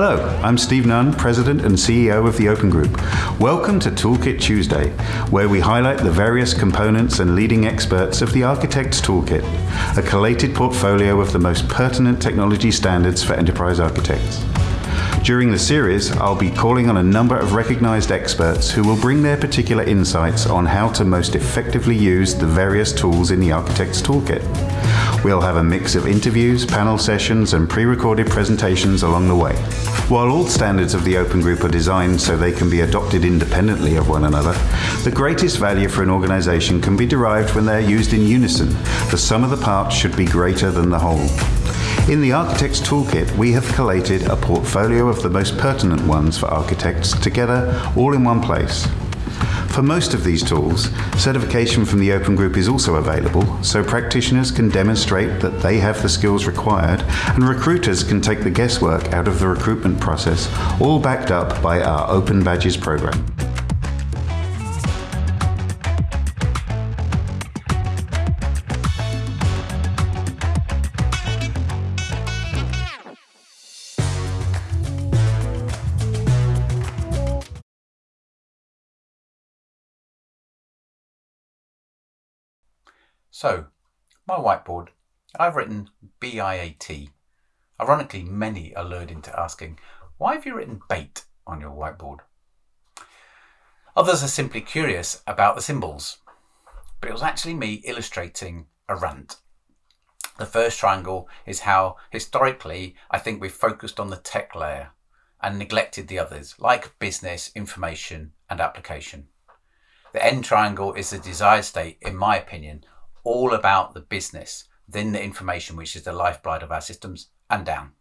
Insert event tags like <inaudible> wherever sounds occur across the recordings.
Hello, I'm Steve Nunn, President and CEO of the Open Group. Welcome to Toolkit Tuesday, where we highlight the various components and leading experts of the Architect's Toolkit, a collated portfolio of the most pertinent technology standards for enterprise architects. During the series, I'll be calling on a number of recognized experts who will bring their particular insights on how to most effectively use the various tools in the Architect's Toolkit. We'll have a mix of interviews, panel sessions, and pre-recorded presentations along the way. While all standards of the Open Group are designed so they can be adopted independently of one another, the greatest value for an organization can be derived when they're used in unison. The sum of the parts should be greater than the whole. In the Architect's Toolkit, we have collated a portfolio of the most pertinent ones for architects together all in one place. For most of these tools, certification from the Open Group is also available, so practitioners can demonstrate that they have the skills required and recruiters can take the guesswork out of the recruitment process, all backed up by our Open Badges program. So, my whiteboard, I've written B-I-A-T. Ironically, many are lured into asking, why have you written bait on your whiteboard? Others are simply curious about the symbols, but it was actually me illustrating a rant. The first triangle is how, historically, I think we've focused on the tech layer and neglected the others, like business, information, and application. The end triangle is the desired state, in my opinion, all about the business, then the information, which is the lifeblood of our systems, and down.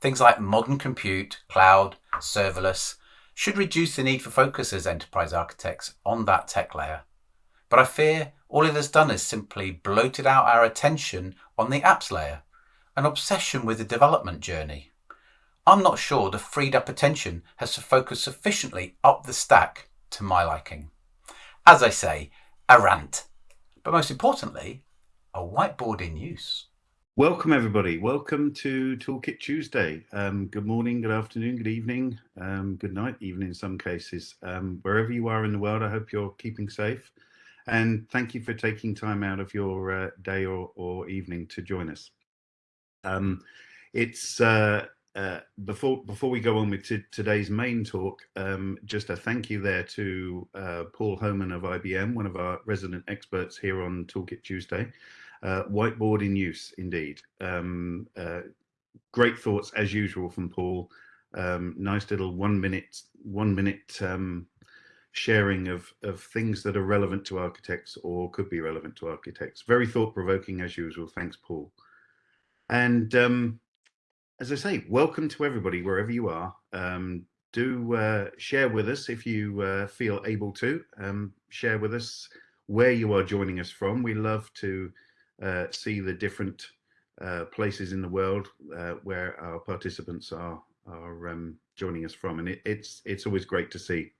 Things like modern compute, cloud, serverless should reduce the need for focus as enterprise architects on that tech layer. But I fear all it has done is simply bloated out our attention on the apps layer, an obsession with the development journey. I'm not sure the freed up attention has focused sufficiently up the stack to my liking. As I say, a rant but most importantly, a whiteboard in use. Welcome everybody. Welcome to Toolkit Tuesday. Um, good morning, good afternoon, good evening, um, good night, even in some cases. Um, wherever you are in the world, I hope you're keeping safe. And thank you for taking time out of your uh, day or, or, evening to join us. Um, it's uh, uh, before before we go on with today's main talk, um, just a thank you there to uh, Paul Homan of IBM, one of our resident experts here on Toolkit Tuesday. Uh, whiteboard in use, indeed. Um, uh, great thoughts as usual from Paul. Um, nice little one minute one minute um, sharing of of things that are relevant to architects or could be relevant to architects. Very thought provoking as usual. Thanks, Paul. And um, as I say, welcome to everybody, wherever you are. Um, do uh, share with us if you uh, feel able to. Um, share with us where you are joining us from. We love to uh, see the different uh, places in the world uh, where our participants are are um, joining us from, and it, it's it's always great to see.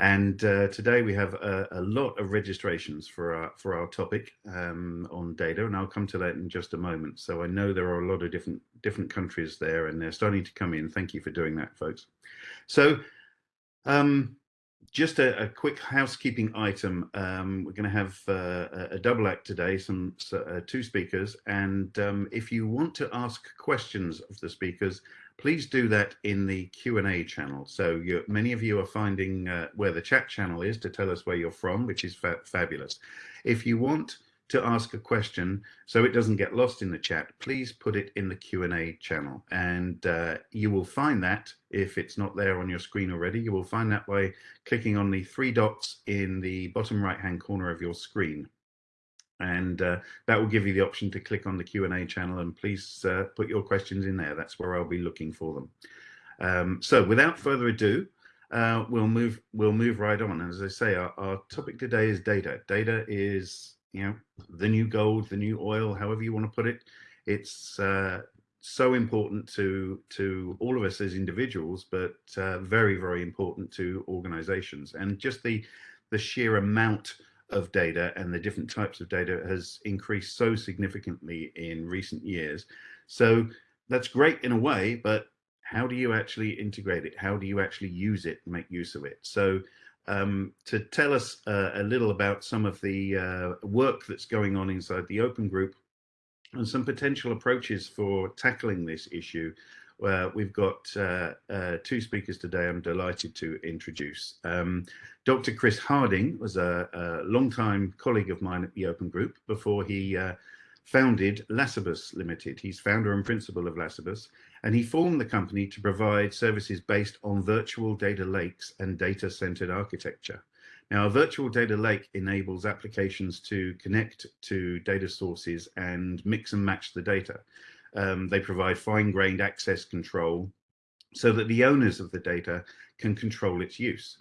And uh, today we have a, a, lot of registrations for our for our topic um, on data, and I'll come to that in just a moment. So I know there are a lot of different different countries there, and they're starting to come in. Thank you for doing that, folks. So um, just a, a, quick housekeeping item. Um, we're going to have uh, a double act today, some uh, two speakers, and um, if you want to ask questions of the speakers, please do that in the Q&A channel. So many of you are finding uh, where the chat channel is to tell us where you're from, which is fa fabulous. If you want to ask a question so it doesn't get lost in the chat, please put it in the Q&A channel. And uh, you will find that, if it's not there on your screen already, you will find that by clicking on the three dots in the bottom right-hand corner of your screen and uh, that will give you the option to click on the Q&A channel and please uh, put your questions in there. That's where I'll be looking for them. Um, so without further ado, uh, we'll move we'll move right on. And as I say, our, our, topic today is data. Data is you know the new gold, the new oil, however you want to put it. It's uh, so important to to all of us as individuals, but uh, very very important to organizations. And just the the sheer amount of data and the different types of data has increased so significantly in recent years. So that's great in a way, but how do you actually integrate it? How do you actually use it and make use of it? So um, to tell us uh, a little about some of the uh, work that's going on inside the Open Group and some potential approaches for tackling this issue, uh, we've got uh, uh, two speakers today I'm delighted to introduce. Um, Dr. Chris Harding was a, a long-time colleague of mine at the Open Group before he uh, founded Lacibus Limited. He's founder and principal of Lacibus, and he formed the company to provide services based on virtual data lakes and data-centered architecture. Now, a virtual data lake enables applications to connect to data sources and mix and match the data. Um, they provide fine-grained access control so that the owners of the data can control its use.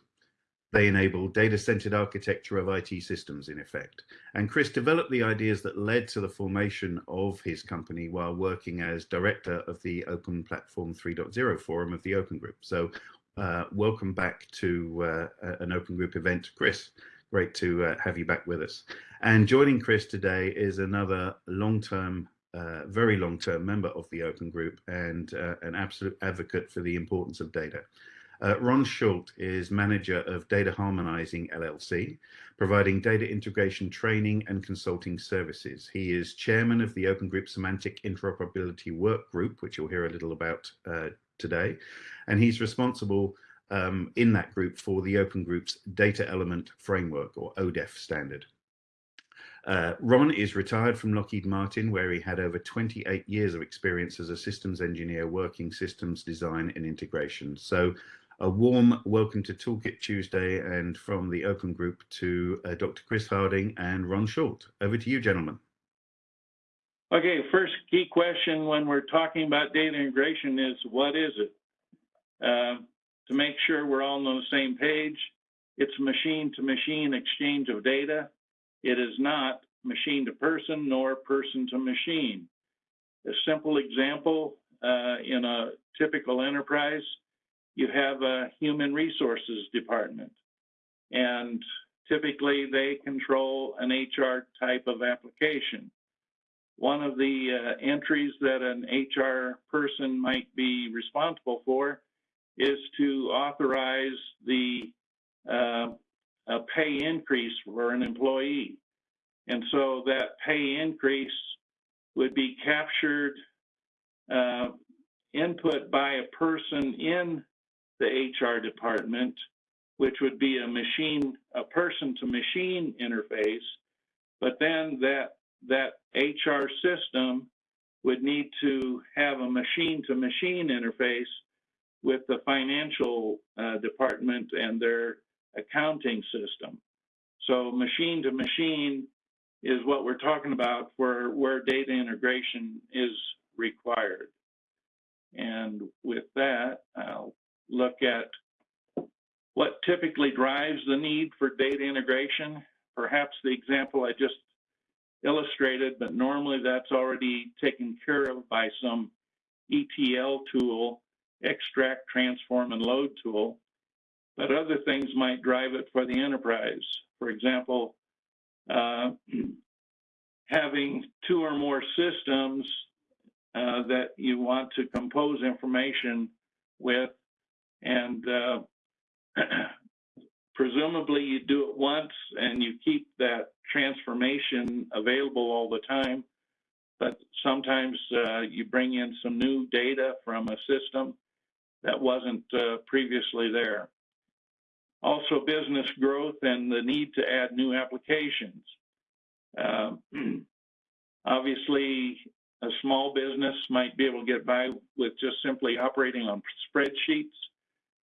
They enable data-centered architecture of IT systems, in effect. And Chris developed the ideas that led to the formation of his company while working as director of the Open Platform 3.0 forum of the Open Group. So uh, welcome back to uh, an Open Group event, Chris. Great to uh, have you back with us. And joining Chris today is another long-term uh, very long-term member of the Open Group and uh, an absolute advocate for the importance of data. Uh, Ron Schuldt is manager of Data Harmonizing LLC, providing data integration training and consulting services. He is chairman of the Open Group Semantic Interoperability Work Group, which you'll hear a little about uh, today. And he's responsible um, in that group for the Open Group's Data Element Framework or ODEF standard. Uh, Ron is retired from Lockheed Martin, where he had over 28 years of experience as a systems engineer working systems design and integration. So a warm welcome to Toolkit Tuesday and from the Open Group to uh, Dr. Chris Harding and Ron Schuldt. Over to you, gentlemen. Okay, first key question when we're talking about data integration is what is it? Uh, to make sure we're all on the same page, it's machine to machine exchange of data. It is not machine to person nor person to machine. A simple example uh, in a typical enterprise you have a human resources department, and typically they control an HR type of application. One of the uh, entries that an HR person might be responsible for is to authorize the uh, a pay increase for an employee. And so that pay increase would be captured uh, input by a person in the HR department, which would be a machine, a person to machine interface, but then that that HR system would need to have a machine to machine interface with the financial uh, department and their accounting system. So machine to machine is what we're talking about where, where data integration is required. And with that, I'll look at what typically drives the need for data integration. Perhaps the example I just illustrated, but normally that's already taken care of by some ETL tool, extract, transform, and load tool. But other things might drive it for the enterprise. For example, uh, <clears throat> having two or more systems uh, that you want to compose information with and uh, <clears throat> presumably you do it once and you keep that transformation available all the time. But sometimes uh, you bring in some new data from a system that wasn't uh, previously there. Also, business growth and the need to add new applications. Uh, <clears throat> obviously, a small business might be able to get by with just simply operating on spreadsheets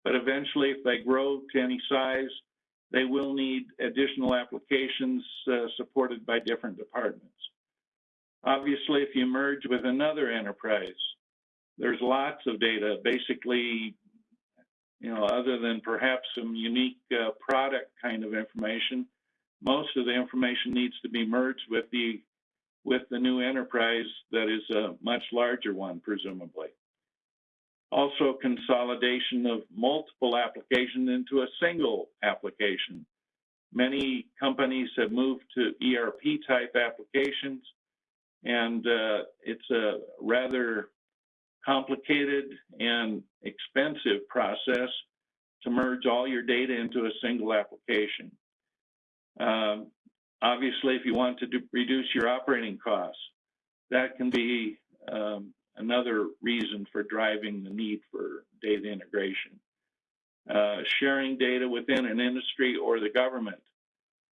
but eventually if they grow to any size, they will need additional applications uh, supported by different departments. Obviously, if you merge with another enterprise, there's lots of data. Basically, you know, other than perhaps some unique uh, product kind of information, most of the information needs to be merged with the with the new enterprise that is a much larger one, presumably also consolidation of multiple applications into a single application. Many companies have moved to ERP type applications, and uh, it's a rather complicated and expensive process to merge all your data into a single application. Um, obviously, if you want to do, reduce your operating costs, that can be um, another reason for driving the need for data integration. Uh, sharing data within an industry or the government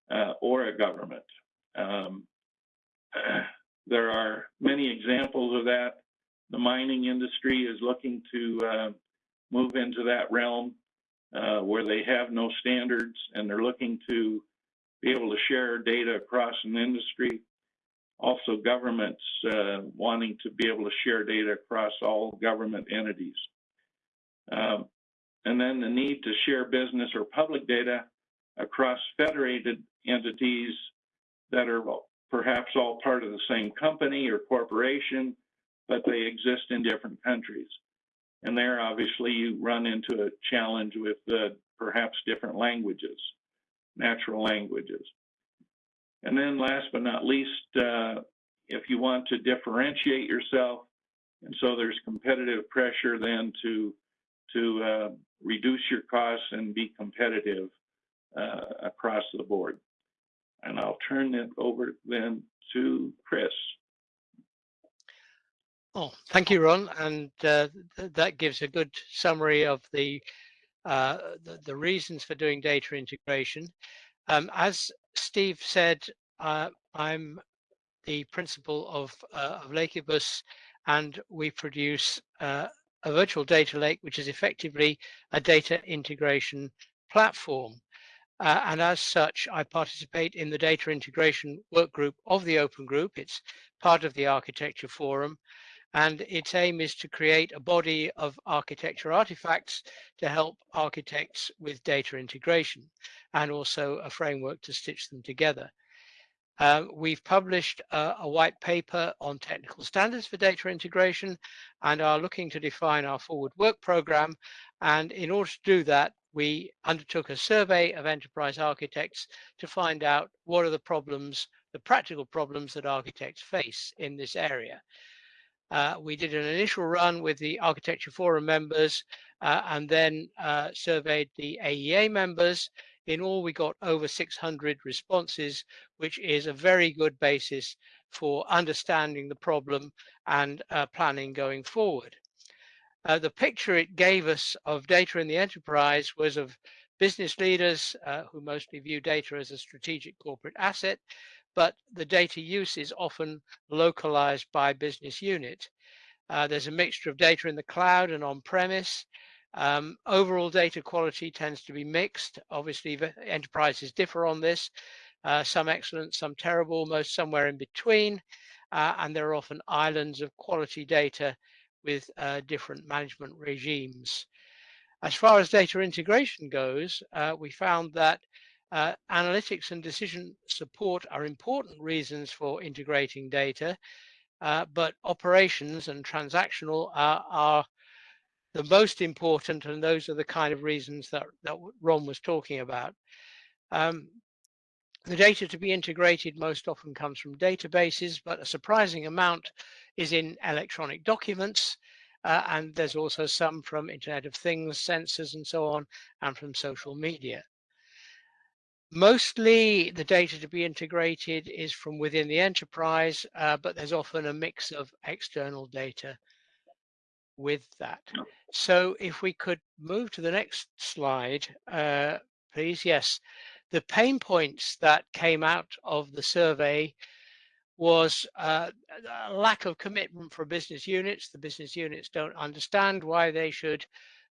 uh, or a government. Um, <clears throat> there are many examples of that. The mining industry is looking to uh, move into that realm uh, where they have no standards and they're looking to be able to share data across an industry. Also, governments uh, wanting to be able to share data across all government entities. Um, and then the need to share business or public data across federated entities that are perhaps all part of the same company or corporation, but they exist in different countries. And there, obviously, you run into a challenge with perhaps different languages, natural languages. And then last but not least, uh, if you want to differentiate yourself, and so there's competitive pressure then to, to uh, reduce your costs and be competitive uh, across the board. And I'll turn it over then to Chris. Oh, thank you, Ron. And uh, th that gives a good summary of the, uh, the, the reasons for doing data integration. Um, as Steve said, uh, I'm the principal of, uh, of Lacibus, and we produce uh, a virtual data lake, which is effectively a data integration platform. Uh, and as such, I participate in the data integration work group of the Open Group. It's part of the Architecture Forum, and its aim is to create a body of architecture artifacts to help architects with data integration, and also a framework to stitch them together. Uh, we've published a, a, white paper on technical standards for data integration and are looking to define our forward work program. And in order to do that, we undertook a survey of enterprise architects to find out what are the problems, the practical problems that architects face in this area. Uh, we did an initial run with the Architecture Forum members uh, and then uh, surveyed the AEA members. In all, we got over 600 responses, which is a very good basis for understanding the problem and uh, planning going forward. Uh, the picture it gave us of data in the enterprise was of business leaders uh, who mostly view data as a strategic corporate asset, but the data use is often localized by business unit. Uh, there's a mixture of data in the cloud and on premise. Um, overall data quality tends to be mixed. Obviously, enterprises differ on this. Uh, some excellent, some terrible, most somewhere in between. Uh, and there are often islands of quality data with uh, different management regimes. As far as data integration goes, uh, we found that uh, analytics and decision support are important reasons for integrating data, uh, but operations and transactional are, are, the most important, and those are the kind of reasons that, that Ron was talking about. Um, the data to be integrated most often comes from databases, but a surprising amount is in electronic documents. Uh, and there's also some from Internet of Things, sensors and so on, and from social media. Mostly the data to be integrated is from within the enterprise, uh, but there's often a mix of external data with that. So if we could move to the next slide, uh, please. Yes, the pain points that came out of the survey was uh, a lack of commitment for business units. The business units don't understand why they should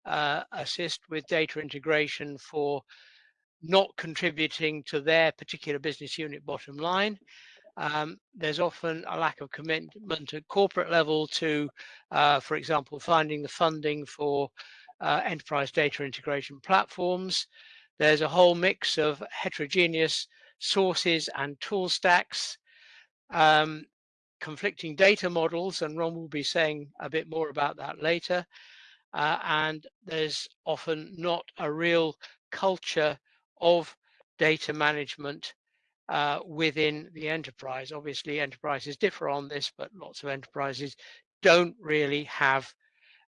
uh, assist with data integration for not contributing to their particular business unit bottom line. Um, there's often a lack of commitment at corporate level to, uh, for example, finding the funding for uh, enterprise data integration platforms. There's a whole mix of heterogeneous sources and tool stacks, um, conflicting data models, and Ron will be saying a bit more about that later. Uh, and there's often not a real culture of data management uh, within the enterprise. Obviously, enterprises differ on this, but lots of enterprises don't really have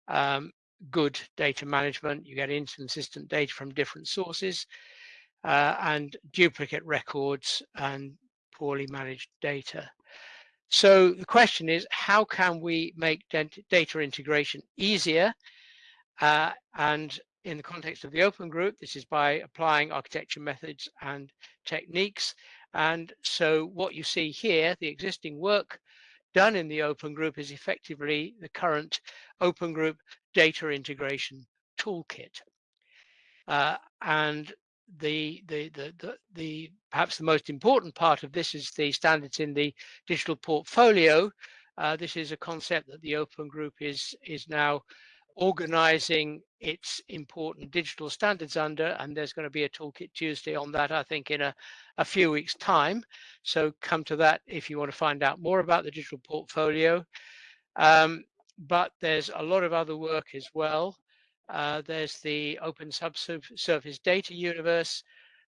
um, good data management. You get inconsistent data from different sources uh, and duplicate records and poorly managed data. So the question is, how can we make data integration easier? Uh, and in the context of the open group, this is by applying architecture methods and techniques. And so what you see here, the existing work done in the open group is effectively the current open group data integration toolkit. Uh, and the, the, the, the, the, perhaps the most important part of this is the standards in the digital portfolio. Uh, this is a concept that the open group is, is now organizing its important digital standards under and there's going to be a toolkit tuesday on that i think in a, a few weeks time. So come to that if you want to find out more about the digital portfolio. Um, but there's a lot of other work as well. Uh, there's the open subsurface data universe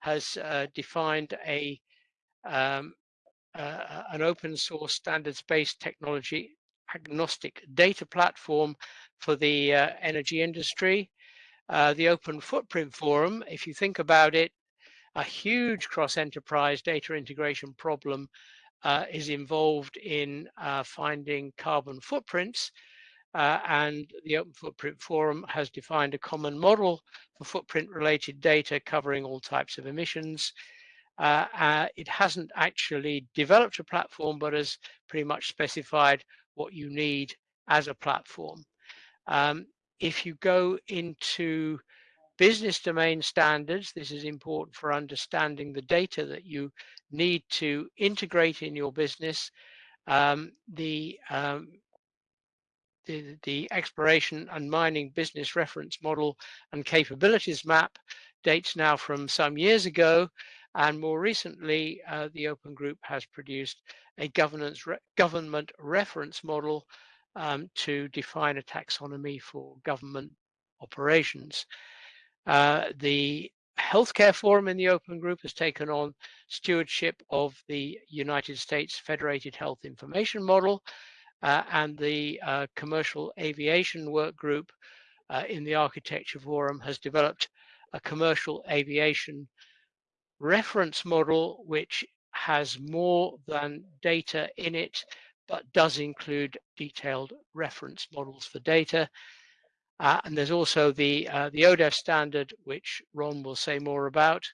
has uh, defined a um, uh, an open source standards based technology agnostic data platform for the uh, energy industry. Uh, the Open Footprint Forum, if you think about it, a huge cross-enterprise data integration problem uh, is involved in uh, finding carbon footprints. Uh, and the Open Footprint Forum has defined a common model for footprint-related data covering all types of emissions. Uh, it hasn't actually developed a platform, but has pretty much specified what you need as a platform. Um, if you go into business domain standards, this is important for understanding the data that you need to integrate in your business. Um, the, um, the, the exploration and mining business reference model and capabilities map dates now from some years ago. And more recently, uh, the Open Group has produced a governance re government reference model um, to define a taxonomy for government operations. Uh, the Healthcare Forum in the Open Group has taken on stewardship of the United States Federated Health Information Model uh, and the uh, Commercial Aviation Work Group uh, in the Architecture Forum has developed a commercial aviation reference model which has more than data in it but does include detailed reference models for data. Uh, and there's also the, uh, the ODEF standard, which Ron will say more about.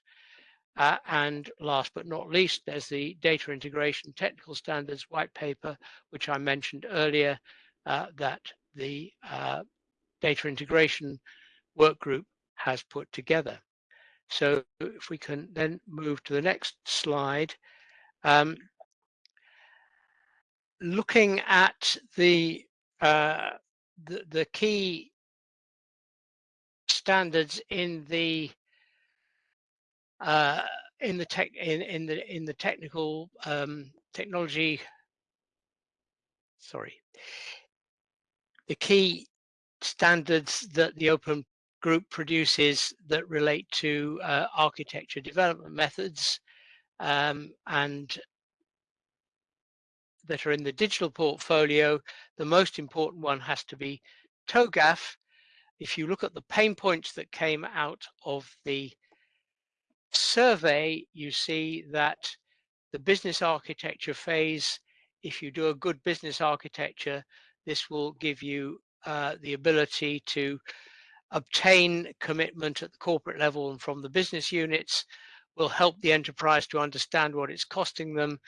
Uh, and last but not least, there's the data integration technical standards white paper, which I mentioned earlier, uh, that the uh, data integration work group has put together. So if we can then move to the next slide. Um, looking at the, uh, the, the key standards in the uh, in the tech in, in the in the technical um, technology sorry the key standards that the open group produces that relate to uh, architecture development methods um, and that are in the digital portfolio, the most important one has to be TOGAF. If you look at the pain points that came out of the survey, you see that the business architecture phase, if you do a good business architecture, this will give you uh, the ability to obtain commitment at the corporate level and from the business units, will help the enterprise to understand what it's costing them,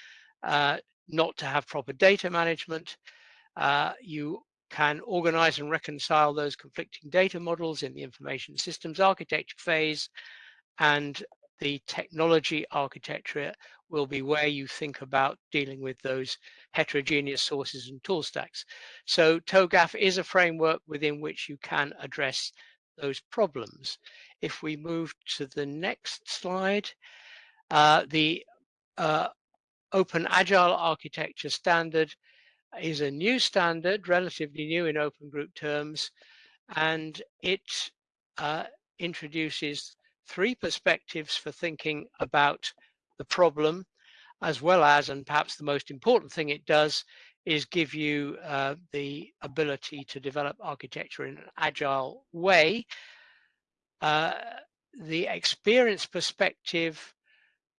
uh, not to have proper data management. Uh, you can organize and reconcile those conflicting data models in the information systems architecture phase and the technology architecture will be where you think about dealing with those heterogeneous sources and tool stacks. So TOGAF is a framework within which you can address those problems. If we move to the next slide, uh, the uh, Open Agile Architecture Standard is a new standard, relatively new in open group terms, and it uh, introduces three perspectives for thinking about the problem, as well as, and perhaps the most important thing it does, is give you uh, the ability to develop architecture in an agile way. Uh, the experience perspective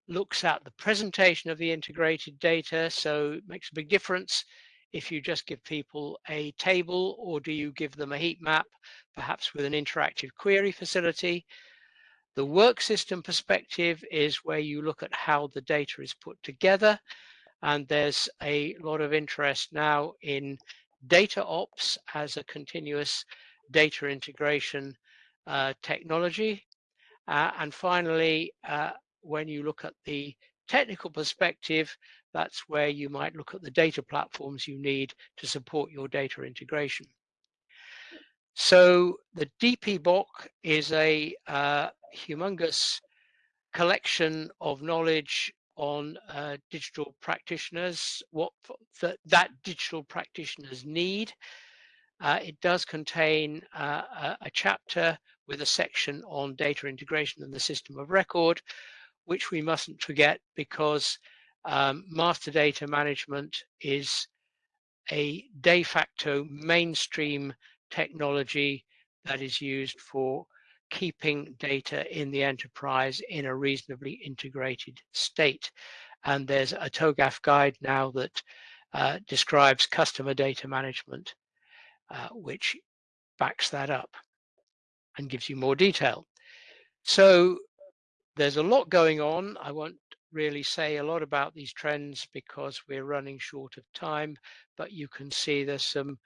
looks at the presentation of the integrated data, so it makes a big difference if you just give people a table or do you give them a heat map, perhaps with an interactive query facility. The work system perspective is where you look at how the data is put together. And there's a lot of interest now in data ops as a continuous data integration uh, technology. Uh, and finally, uh, when you look at the technical perspective, that's where you might look at the data platforms you need to support your data integration. So the DPBOK is a uh, humongous collection of knowledge on uh, digital practitioners, what th that digital practitioners need. Uh, it does contain uh, a, a, chapter with a section on data integration and the system of record, which we mustn't forget because um, master data management is a de facto mainstream technology that is used for keeping data in the enterprise in a reasonably integrated state. And there's a TOGAF guide now that uh, describes customer data management, uh, which backs that up and gives you more detail. So there's a lot going on. I won't really say a lot about these trends because we're running short of time, but you can see there's some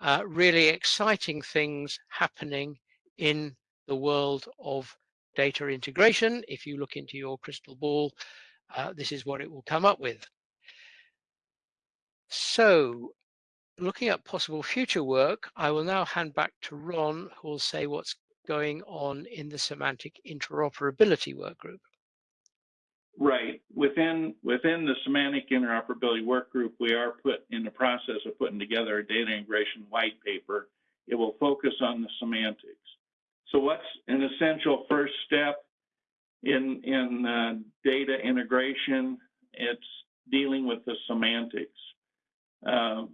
uh, really exciting things happening in the world of data integration. If you look into your crystal ball, uh, this is what it will come up with. So looking at possible future work, I will now hand back to Ron, who will say what's going on in the semantic interoperability work group. Right. Within within the semantic interoperability work group, we are put in the process of putting together a data integration white paper. It will focus on the semantics. So what's an essential first step in, in uh, data integration? It's dealing with the semantics. Uh,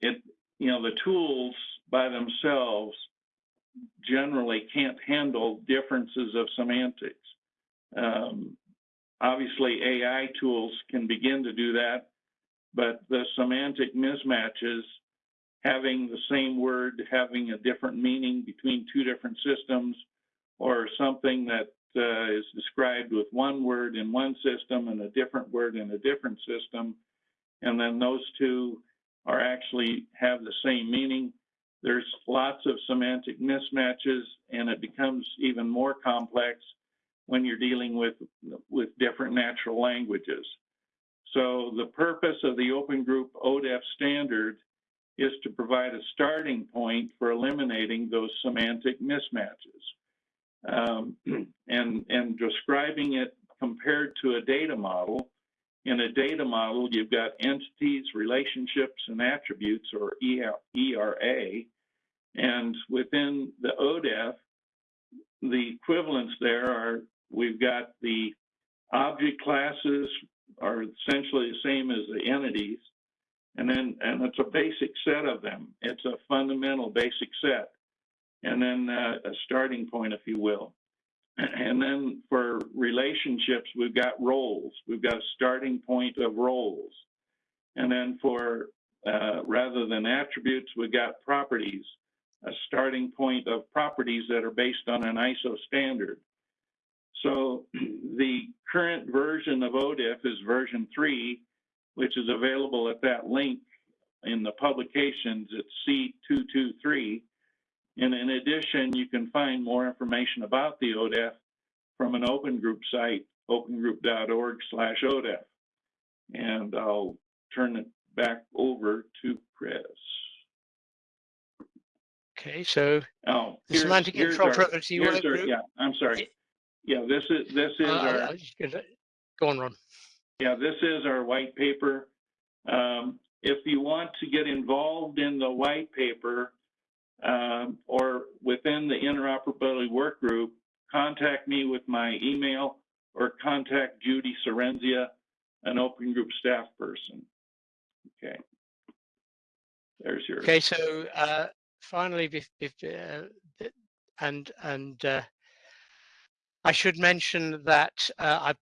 it, you know, the tools by themselves generally can't handle differences of semantics. Um, obviously, AI tools can begin to do that, but the semantic mismatches having the same word having a different meaning between two different systems or something that uh, is described with one word in one system and a different word in a different system. And then those two are actually have the same meaning. There's lots of semantic mismatches and it becomes even more complex when you're dealing with with different natural languages. So the purpose of the open group odef standard is to provide a starting point for eliminating those semantic mismatches um, <clears throat> and, and describing it compared to a data model. In a data model, you've got entities, relationships, and attributes, or ERA. And within the ODEF, the equivalents there are we've got the object classes are essentially the same as the entities and then and it's a basic set of them. It's a fundamental basic set, and then uh, a starting point, if you will. <clears throat> And then for relationships, we've got roles. We've got a starting point of roles, and then for uh, rather than attributes, we've got properties, a starting point of properties that are based on an ISO standard. So <clears throat> the current version of ODEF is version three, which is available at that link in the publications at C223. And in addition, you can find more information about the ODEF from an open group site, opengroup.org slash ODEF. And I'll turn it back over to Chris. Okay, so oh, the semantic interoperability work group. Yeah, I'm sorry. Yeah, this is this is uh, our. Go on, Ron. Yeah, this is our white paper. Um, if you want to get involved in the white paper um, or within the interoperability work group, contact me with my email or contact Judy Sorrenzia, an open group staff person. Okay. There's yours. Okay, so uh, finally, bef- bef- uh, and and uh, I should mention that uh, I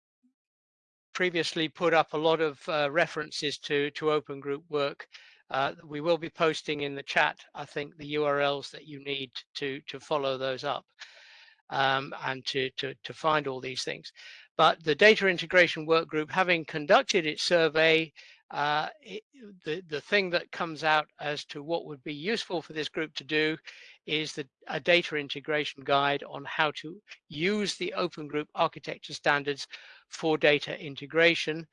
previously put up a lot of uh, references to to open group work. Uh, we will be posting in the chat, I think, the URLs that you need to to follow those up um, and to, to to find all these things. But the data integration work group, having conducted its survey, uh, it, the, the thing that comes out as to what would be useful for this group to do is the, a data integration guide on how to use the open group architecture standards for data integration.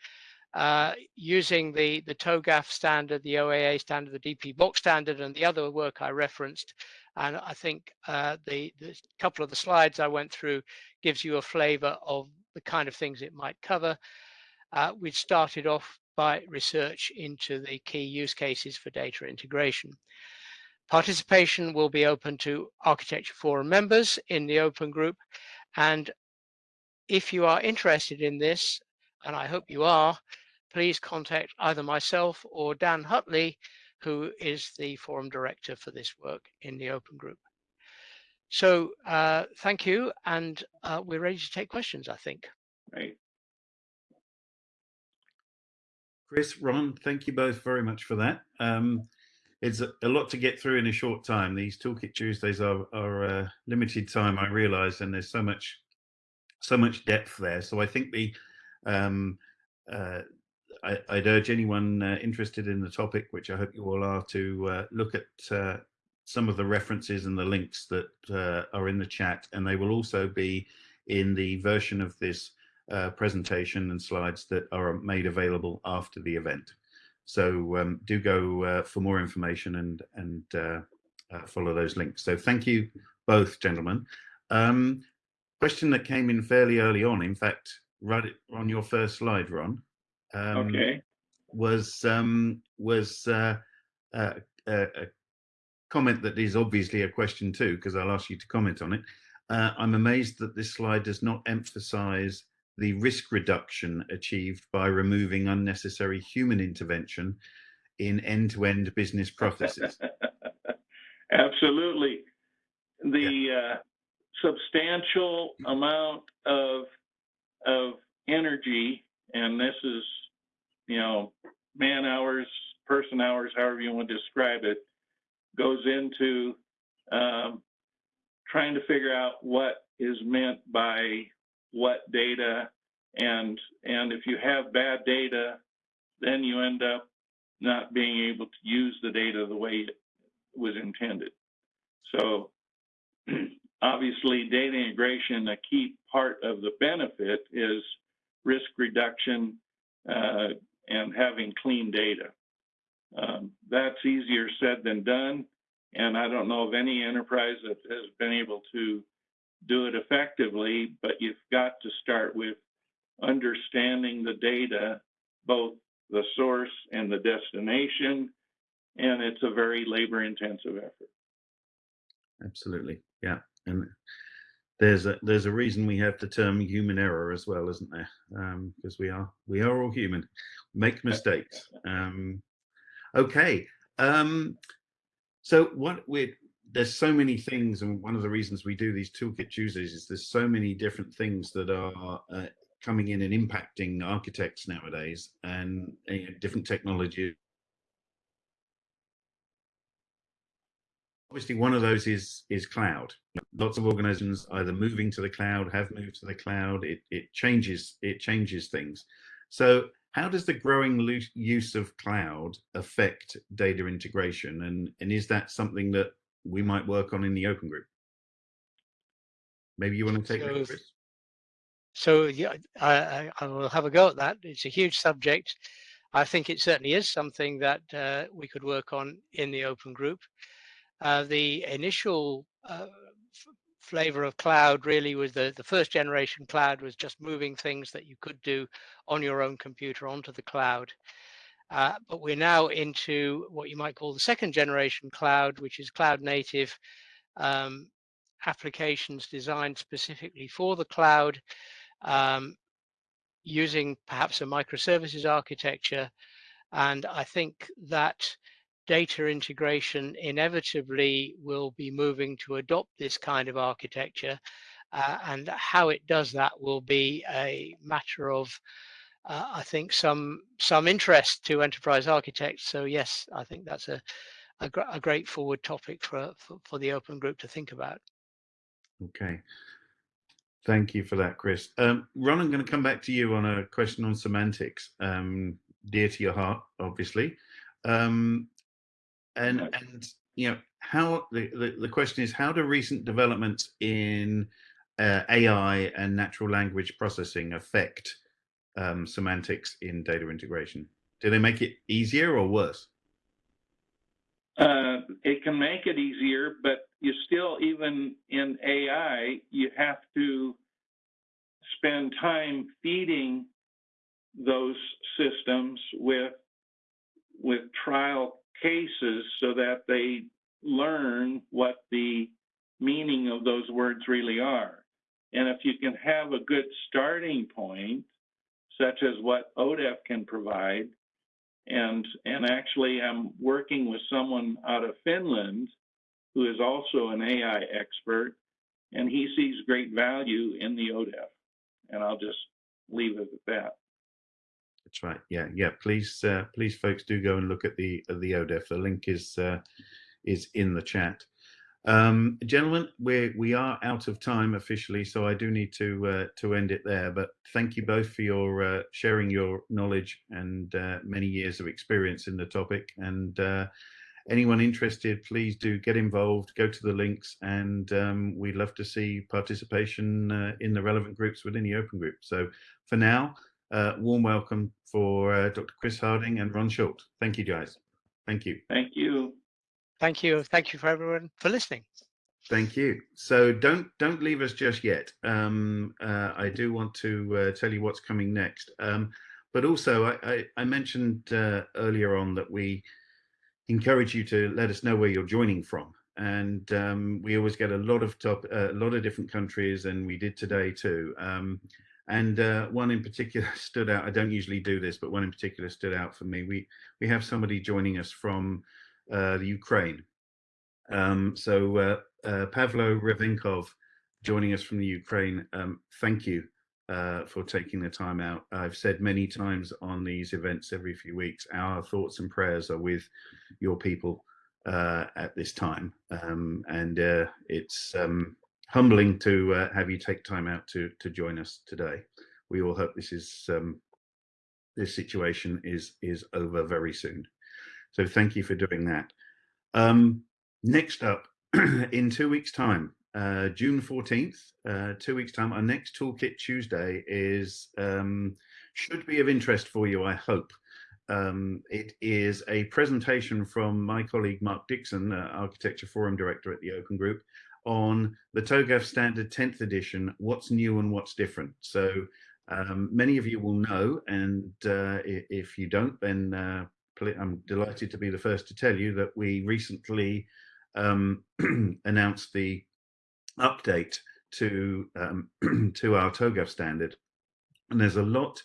Uh, using the, the TOGAF standard, the OAA standard, the DPBOK standard, and the other work I referenced. And I think uh, the, the couple of the slides I went through gives you a flavor of the kind of things it might cover. Uh, we started off by research into the key use cases for data integration. Participation will be open to Architecture Forum members in the open group. And if you are interested in this, and I hope you are, please contact either myself or Dan Hutley, who is the forum director for this work in the open group. So uh, thank you, and uh, we're ready to take questions, I think. Right. Chris, Ron, thank you both very much for that. Um, it's a, lot to get through in a short time. These Toolkit Tuesdays are, are uh, limited time, I realise, and there's so much, so much depth there. So I think the, um, uh, I, would urge anyone uh, interested in the topic, which I hope you all are, to uh, look at uh, some of the references and the links that uh, are in the chat, and they will also be in the version of this presentation and slides that are made available after the event. So um, do go uh, for more information and, and uh, uh, follow those links. So thank you both, gentlemen. Um, question that came in fairly early on, in fact, right on your first slide, Ron. Um, okay. Was um, was uh, uh, a comment that is obviously a question too, because I'll ask you to comment on it. Uh, I'm amazed that this slide does not emphasize the risk reduction achieved by removing unnecessary human intervention in end-to-end -end business processes? <laughs> Absolutely. The yeah. uh, substantial amount of of energy, and this is, you know, man hours, person hours, however you want to describe it, goes into um, trying to figure out what is meant by what data. And and if you have bad data then you end up not being able to use the data the way it was intended. So <clears throat> obviously data integration a key part of the benefit is risk reduction uh, and having clean data. Um, that's easier said than done and i don't know of any enterprise that has been able to do it effectively, but you've got to start with understanding the data, both the source and the destination, and it's a very labor intensive effort. Absolutely. Yeah. And there's a there's a reason we have the term human error as well, isn't there? Because um, we are we are all human, make mistakes. Um, okay. Um, so what we're there's so many things, and one of the reasons we do these toolkit Tuesdays is there's so many different things that are uh, coming in and impacting architects nowadays, and uh, different technology. Obviously, one of those is is cloud. Lots of organizations either moving to the cloud, have moved to the cloud. It it changes it changes things. So how does the growing use of cloud affect data integration and and is that something that we might work on in the open group. Maybe you want to take so, Chris? So yeah, I, I will have a go at that. It's a huge subject. I think it certainly is something that uh, we could work on in the open group. Uh, the initial uh, flavor of cloud really was the, the first generation cloud was just moving things that you could do on your own computer onto the cloud. Uh, but we're now into what you might call the second generation cloud, which is cloud native um, applications designed specifically for the cloud, um, using perhaps a microservices architecture. And I think that data integration inevitably will be moving to adopt this kind of architecture. Uh, and how it does that will be a matter of, uh, I think, some some interest to enterprise architects. So yes, I think that's a a, gr a great forward topic for, for for the open group to think about. Okay. Thank you for that, Chris. Um, Ron, I'm going to come back to you on a question on semantics, um, dear to your heart, obviously. Um, and, and, you know, how the, the, the, question is, how do recent developments in uh, AI and natural language processing affect um, semantics in data integration? Do they make it easier or worse? Uh, it can make it easier, but you still, even in AI, you have to spend time feeding those systems with with trial cases so that they learn what the meaning of those words really are. And if you can have a good starting point, such as what ODEF can provide, and and actually I'm working with someone out of Finland who is also an AI expert, and he sees great value in the ODEF. And I'll just leave it at that. That's right. Yeah, yeah. Please, uh, please, folks, do go and look at the the ODEF. The link is uh, is in the chat. Um, gentlemen, we we are out of time officially, so I do need to uh, to end it there. But thank you both for your uh, sharing your knowledge and uh, many years of experience in the topic. And uh, anyone interested, please do get involved. Go to the links, and um, we'd love to see participation uh, in the relevant groups within the open group. So for now, uh, warm welcome for Dr. Chris Harding and Ron Schuldt. Thank you, guys. Thank you. Thank you. Thank you. Thank you for everyone for listening. Thank you. So don't don't leave us just yet. Um, uh, I do want to uh, tell you what's coming next. Um, but also, I, I, I mentioned uh, earlier on that we encourage you to let us know where you're joining from, and um, we always get a lot of top, uh, a lot of different countries, and we did today too. Um, and uh, one in particular <laughs> stood out. I don't usually do this, but one in particular stood out for me. We we have somebody joining us from uh, the Ukraine. Um, so uh, uh, Pavlo Revinkov joining us from the Ukraine. Um, thank you uh, for taking the time out. I've said many times on these events every few weeks, our thoughts and prayers are with your people uh, at this time. Um, and it's um, humbling to have you take time out to, to join us today. We all hope this is um, this situation is is over very soon. So thank you for doing that. Um, next up, <clears throat> in two weeks' time, uh, June 14th, uh, two weeks' time, our next Toolkit Tuesday is um, should be of interest for you, I hope. Um, it is a presentation from my colleague Mark Dixon, uh, Architecture Forum Director at the Open Group, on the TOGAF Standard 10th edition, what's new and what's different. So um, many of you will know, and uh, if you don't, then uh, I'm delighted to be the first to tell you that we recently um, <clears throat> announced the update to um, <clears throat> to our TOGAF standard, and there's a lot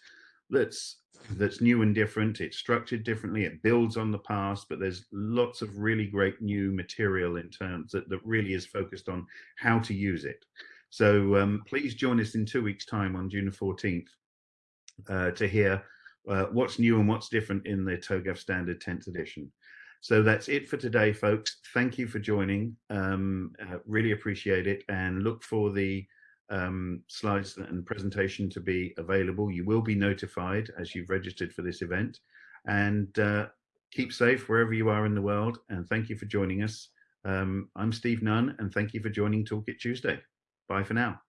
that's that's new and different. It's structured differently. It builds on the past, but there's lots of really great new material in terms that, that really is focused on how to use it. So um, please join us in two weeks' time on June 14th uh, to hear uh, what's new and what's different in the TOGAF Standard 10th edition. So that's it for today, folks. Thank you for joining. Um, uh, really appreciate it and look for the um, slides and presentation to be available. You will be notified as you've registered for this event and uh, keep safe wherever you are in the world. And thank you for joining us. Um, I'm Steve Nunn and thank you for joining Toolkit Tuesday. Bye for now.